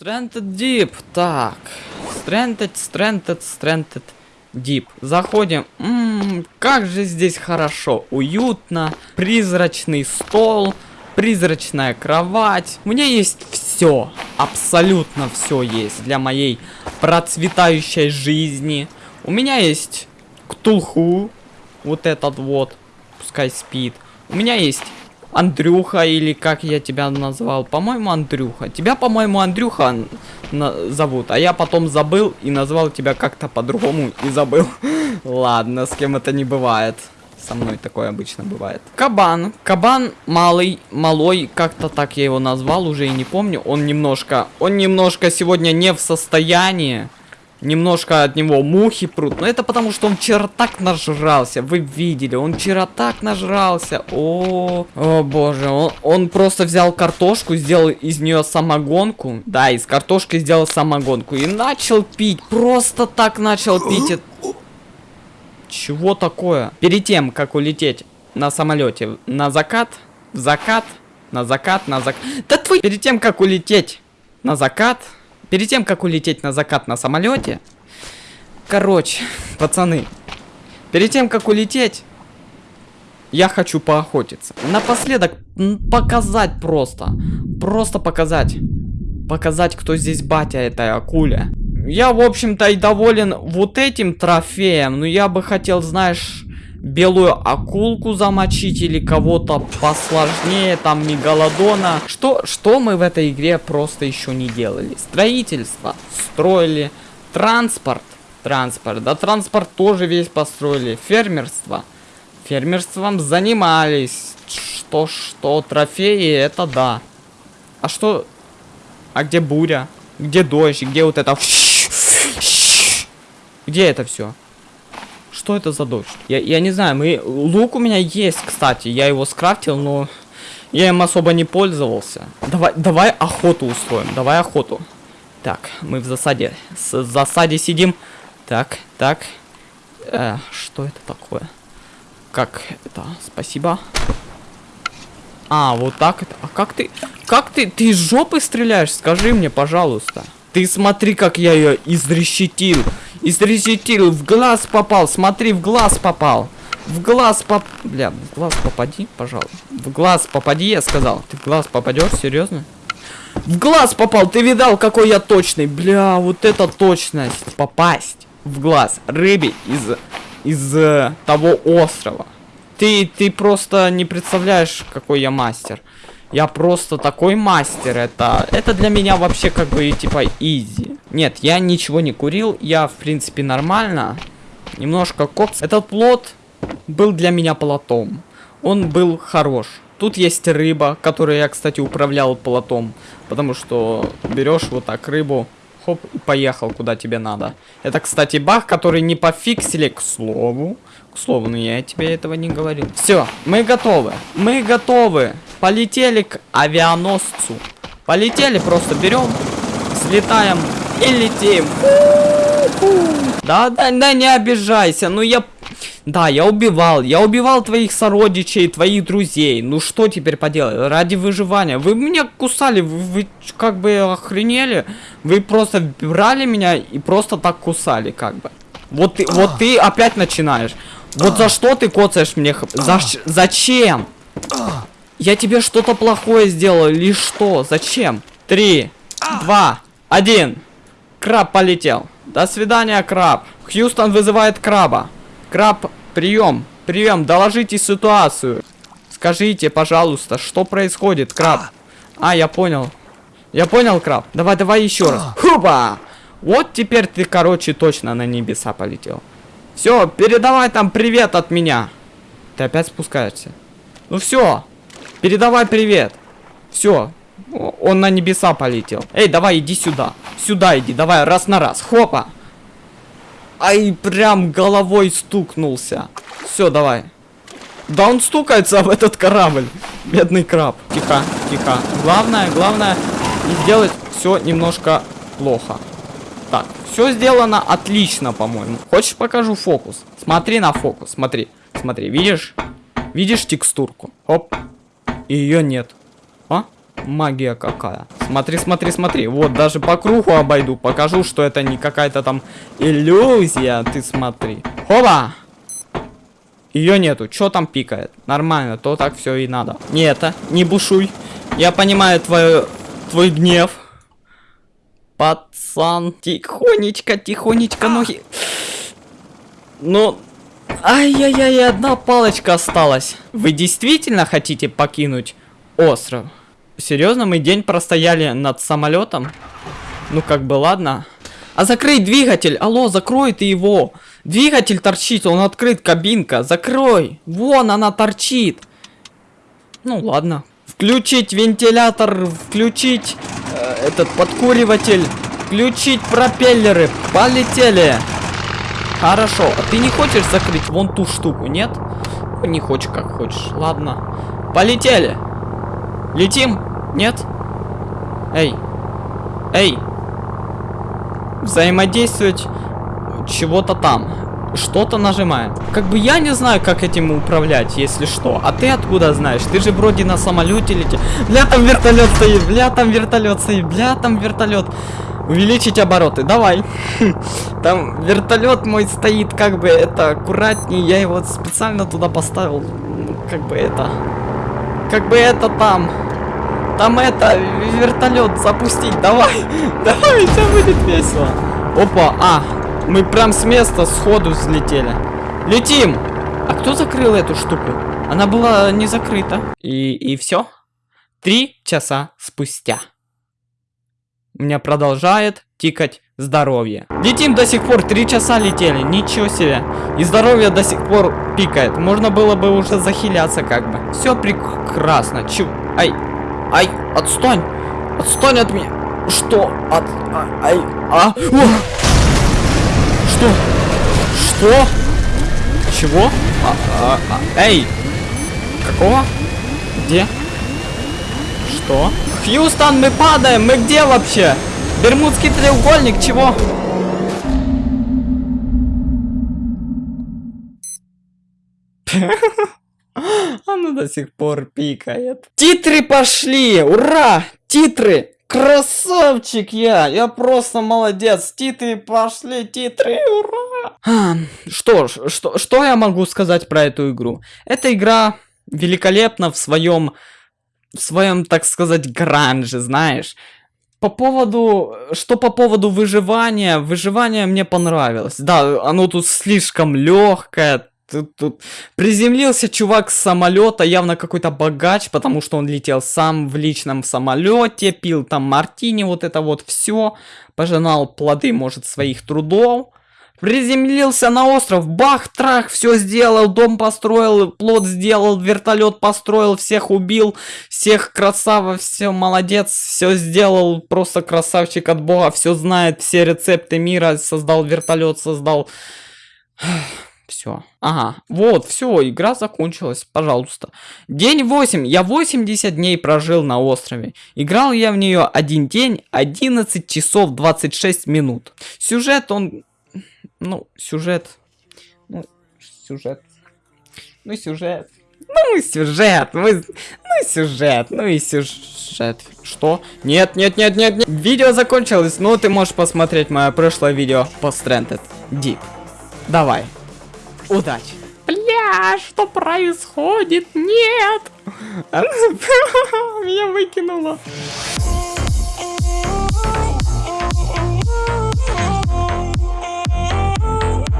Stranded Deep. Так. Stranded, Stranded, Stranded Deep. Заходим. Ммм, как же здесь хорошо. Уютно. Призрачный стол. Призрачная кровать. У меня есть все. Абсолютно все есть для моей процветающей жизни. У меня есть Ктулху. Вот этот вот. Пускай спит. У меня есть Андрюха, или как я тебя назвал? По-моему, Андрюха. Тебя, по-моему, Андрюха зовут, а я потом забыл и назвал тебя как-то по-другому и забыл. Ладно, с кем это не бывает. Со мной такое обычно бывает. Кабан. Кабан малый, малой, как-то так я его назвал, уже и не помню. Он немножко, он немножко сегодня не в состоянии Немножко от него мухи прут. Но это потому, что он вчера так нажрался. Вы видели, он вчера так нажрался. О, о боже. Он, он просто взял картошку, сделал из нее самогонку. Да, из картошки сделал самогонку. И начал пить. Просто так начал пить. Чего такое? Перед тем, как улететь на самолете на закат, в закат, на закат, на закат. Да твой... Перед тем, как улететь на закат, Перед тем, как улететь на закат на самолете, короче, пацаны, перед тем, как улететь, я хочу поохотиться. Напоследок показать просто, просто показать, показать, кто здесь батя этой акуле. Я, в общем-то, и доволен вот этим трофеем, но я бы хотел, знаешь белую акулку замочить или кого-то посложнее, там мегалодона. Что, что мы в этой игре просто еще не делали? Строительство строили, транспорт, транспорт, да транспорт тоже весь построили, фермерство. Фермерством занимались. Что, что, трофеи, это да. А что, а где буря? Где дождь? Где вот это? Где это все? Что это за дождь? Я, я не знаю, мы... Лук у меня есть, кстати. Я его скрафтил, но... Я им особо не пользовался. Давай, давай охоту устроим. Давай охоту. Так, мы в засаде. С засаде сидим. Так, так. Э, что это такое? Как это? Спасибо. А, вот так это. А как ты... Как ты... Ты из жопы стреляешь? Скажи мне, пожалуйста. Ты смотри, как я ее изрешетил. Изрешетил, в глаз попал. Смотри, в глаз попал. В глаз поп... Бля, в глаз попади, пожалуйста. В глаз попади, я сказал. Ты в глаз попадешь, серьезно? В глаз попал, ты видал, какой я точный. Бля, вот это точность. Попасть в глаз рыбе из, из э, того острова. Ты, ты просто не представляешь, какой я мастер. Я просто такой мастер. Это, это для меня вообще как бы типа изи. Нет, я ничего не курил. Я в принципе нормально. Немножко кокс. Этот плод был для меня плотом. Он был хорош. Тут есть рыба, которую я, кстати, управлял плотом. Потому что берешь вот так рыбу, хоп, и поехал куда тебе надо. Это, кстати, баг, который не пофиксили, к слову. К слову, но я тебе этого не говорил. Все, мы готовы. Мы готовы. Полетели к авианосцу. Полетели, просто берем, взлетаем и летим. Да, да, да, не обижайся. Ну я... Да, я убивал. Я убивал твоих сородичей, твоих друзей. Ну что теперь поделать? Ради выживания. Вы меня кусали. Вы, вы как бы охренели? Вы просто брали меня и просто так кусали, как бы. Вот ты, вот ты опять начинаешь. Вот за что ты коцаешь мне? За, зачем? Я тебе что-то плохое сделал или что? Зачем? Три, два, один. Краб полетел. До свидания, краб. Хьюстон вызывает краба. Краб, прием. Прием, доложите ситуацию. Скажите, пожалуйста, что происходит, краб? А, я понял. Я понял, краб. Давай, давай еще раз. Хупа! Вот теперь ты, короче, точно на небеса полетел. Все, передавай там привет от меня. Ты опять спускаешься. Ну все, Передавай привет. Все. Он на небеса полетел. Эй, давай, иди сюда. Сюда иди, давай, раз на раз. Хопа. Ай, прям головой стукнулся. Все, давай. Да он стукается об этот корабль. Бедный краб. Тихо, тихо. Главное, главное, не сделать все немножко плохо. Так, все сделано отлично, по-моему. Хочешь покажу фокус? Смотри на фокус, смотри. Смотри, видишь? Видишь текстурку? Оп, и ее нет. А? магия какая. Смотри, смотри, смотри. Вот, даже по кругу обойду. Покажу, что это не какая-то там иллюзия. Ты смотри. Хоба! Ее нету. Что там пикает? Нормально, то так все и надо. Не это, не бушуй. Я понимаю твой, твой гнев. Пацан, тихонечко, тихонечко, ноги. Ну, ай-яй-яй, одна палочка осталась. Вы действительно хотите покинуть остров? Серьезно, мы день простояли над самолетом? Ну, как бы, ладно. А закрыть двигатель! Алло, закрой ты его! Двигатель торчит, он открыт, кабинка. Закрой! Вон она торчит! Ну, ладно. Включить вентилятор, включить э, этот подкуриватель, включить пропеллеры. Полетели! Хорошо. А ты не хочешь закрыть вон ту штуку, нет? Не хочешь, как хочешь. Ладно. Полетели! Летим? Нет? Эй. Эй. Взаимодействовать чего-то там. Что-то нажимаем. Как бы я не знаю, как этим управлять, если что. А ты откуда знаешь? Ты же вроде на самолете летишь. Бля, там вертолет стоит. Бля, там вертолет стоит. Бля, там вертолет. Увеличить обороты. Давай. Там вертолет мой стоит, как бы это аккуратнее. Я его специально туда поставил. Как бы это. Как бы это там. Там это, вертолет запустить, давай, давай, это будет весело. Опа, а, мы прям с места сходу взлетели. Летим! А кто закрыл эту штуку? Она была не закрыта. И, и все. Три часа спустя. У меня продолжает тикать здоровье. Летим до сих пор, три часа летели, ничего себе. И здоровье до сих пор пикает. Можно было бы уже захиляться как бы. Все прекрасно. Чего? Ай, Ай, отстань! Отстань от меня! Что? От... А, ай... А... О! Что? Что? Чего? А, а, а, эй! Какого? Где? Что? Хьюстон, мы падаем! Мы где вообще? Бермудский треугольник, чего? Оно до сих пор пикает. Титры пошли! Ура! Титры! Красавчик я! Я просто молодец! Титры пошли! Титры! Ура! А, что ж, что, что я могу сказать про эту игру? Эта игра великолепна в своем, в своем, так сказать, гранже, знаешь. По поводу, что по поводу выживания, выживание мне понравилось. Да, оно тут слишком легкое, Тут, тут приземлился чувак с самолета, явно какой-то богач, потому что он летел сам в личном самолете, пил там мартини, вот это вот все, пожинал плоды, может, своих трудов. Приземлился на остров, бах-трах, все сделал, дом построил, плод сделал, вертолет построил, всех убил, всех красава, все молодец, все сделал, просто красавчик от бога, все знает, все рецепты мира, создал вертолет, создал... Все. Ага. Вот, все, игра закончилась. Пожалуйста. День 8. Я 80 дней прожил на острове. Играл я в нее один день, 11 часов 26 минут. Сюжет, он... Ну, сюжет... Ну, сюжет... Ну, сюжет... Ну и сюжет, мы... ну и сюжет, ну и сюжет. Что? Нет, нет, нет, нет, нет. Видео закончилось, но ты можешь посмотреть мое прошлое видео по Stranded Deep. Давай. Удачи. Бля, что происходит? Нет! Меня выкинуло.